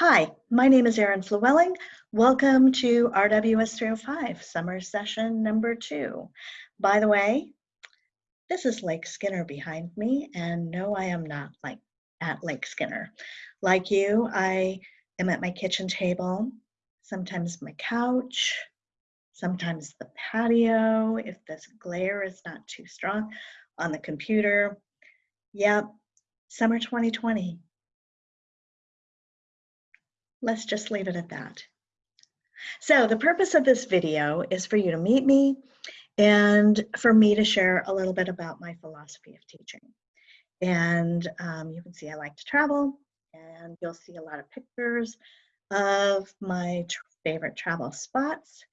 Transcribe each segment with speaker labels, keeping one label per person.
Speaker 1: Hi, my name is Erin Flewelling. Welcome to RWS 305 summer session number two. By the way, this is Lake Skinner behind me, and no, I am not like at Lake Skinner. Like you, I am at my kitchen table, sometimes my couch, sometimes the patio if this glare is not too strong, on the computer. Yep, summer 2020 let's just leave it at that. So the purpose of this video is for you to meet me and for me to share a little bit about my philosophy of teaching. And um, you can see I like to travel and you'll see a lot of pictures of my favorite travel spots.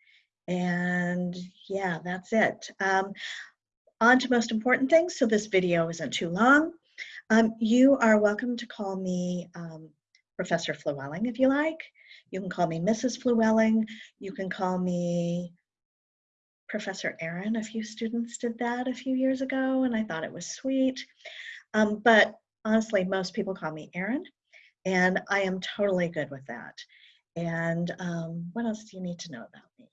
Speaker 1: And yeah, that's it. Um, on to most important things, so this video isn't too long. Um, you are welcome to call me um, Professor Flewelling if you like. You can call me Mrs. Flewelling. You can call me Professor Erin. A few students did that a few years ago and I thought it was sweet. Um, but honestly, most people call me Erin and I am totally good with that. And um, what else do you need to know about me?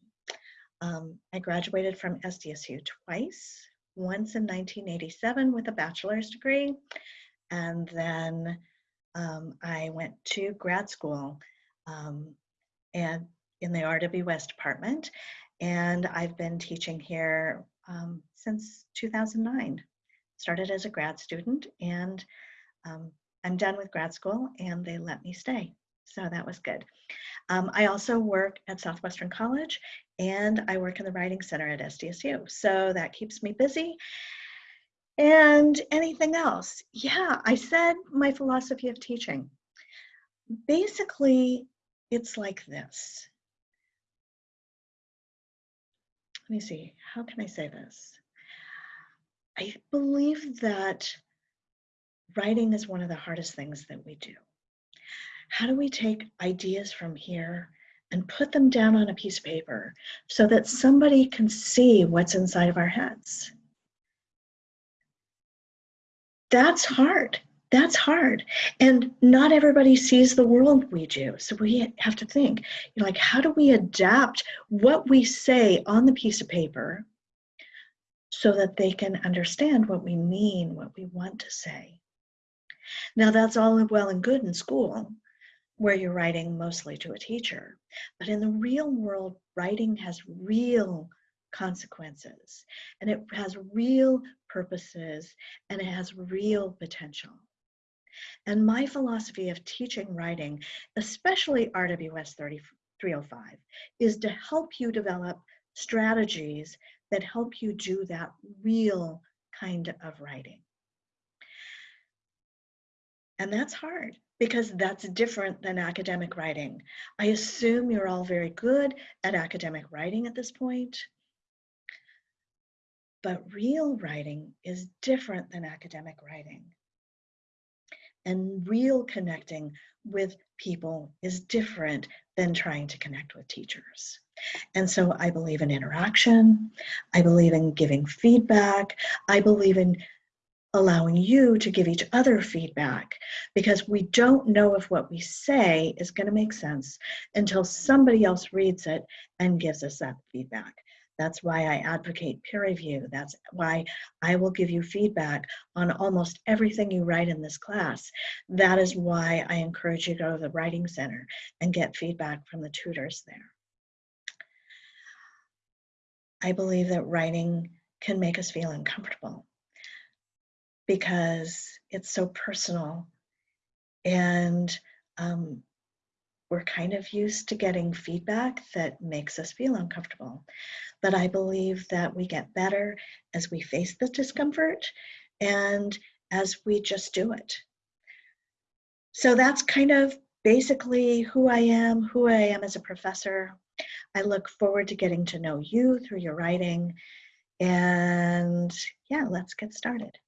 Speaker 1: Um, I graduated from SDSU twice, once in 1987 with a bachelor's degree, and then um, I went to grad school um, and in the RWS department, and I've been teaching here um, since 2009. Started as a grad student, and um, I'm done with grad school, and they let me stay. So that was good. Um, I also work at Southwestern College, and I work in the Writing Center at SDSU. So that keeps me busy and anything else? Yeah, I said my philosophy of teaching. Basically, it's like this. Let me see, how can I say this? I believe that writing is one of the hardest things that we do. How do we take ideas from here and put them down on a piece of paper so that somebody can see what's inside of our heads? That's hard. That's hard. And not everybody sees the world we do. So we have to think, you know, like, how do we adapt what we say on the piece of paper so that they can understand what we mean, what we want to say? Now, that's all well and good in school, where you're writing mostly to a teacher. But in the real world, writing has real consequences and it has real purposes and it has real potential. And my philosophy of teaching writing, especially RWS 305, is to help you develop strategies that help you do that real kind of writing. And that's hard because that's different than academic writing. I assume you're all very good at academic writing at this point. But real writing is different than academic writing. And real connecting with people is different than trying to connect with teachers. And so I believe in interaction. I believe in giving feedback. I believe in allowing you to give each other feedback because we don't know if what we say is going to make sense until somebody else reads it and gives us that feedback. That's why I advocate peer review. That's why I will give you feedback on almost everything you write in this class. That is why I encourage you to go to the Writing Center and get feedback from the tutors there. I believe that writing can make us feel uncomfortable because it's so personal and um, we're kind of used to getting feedback that makes us feel uncomfortable. But I believe that we get better as we face the discomfort and as we just do it. So that's kind of basically who I am, who I am as a professor. I look forward to getting to know you through your writing. And yeah, let's get started.